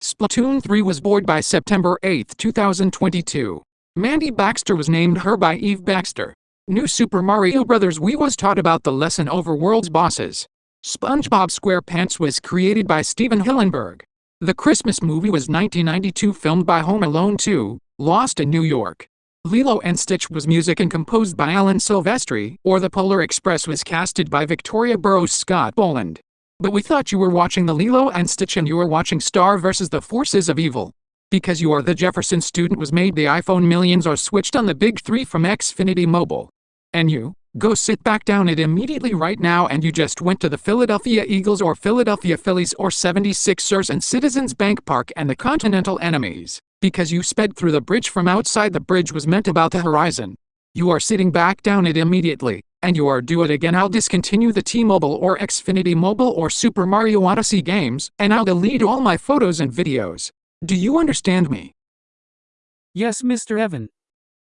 Splatoon 3 was born by September 8, 2022. Mandy Baxter was named her by Eve Baxter. New Super Mario Bros. Wii was taught about the lesson over world's bosses. SpongeBob SquarePants was created by Stephen Hillenburg. The Christmas movie was 1992 filmed by Home Alone 2, Lost in New York. Lilo and Stitch was music and composed by Alan Silvestri, or The Polar Express was casted by Victoria Burrows Scott Boland. But we thought you were watching the Lilo and Stitch and you were watching Star vs. the Forces of Evil. Because you are the Jefferson student was made the iPhone millions are switched on the big three from Xfinity Mobile. And you, go sit back down it immediately right now and you just went to the Philadelphia Eagles or Philadelphia Phillies or 76ers and Citizens Bank Park and the Continental Enemies. Because you sped through the bridge from outside the bridge was meant about the horizon. You are sitting back down it immediately and you are do it again I'll discontinue the T-Mobile or Xfinity Mobile or Super Mario Odyssey games, and I'll delete all my photos and videos. Do you understand me? Yes, Mr. Evan.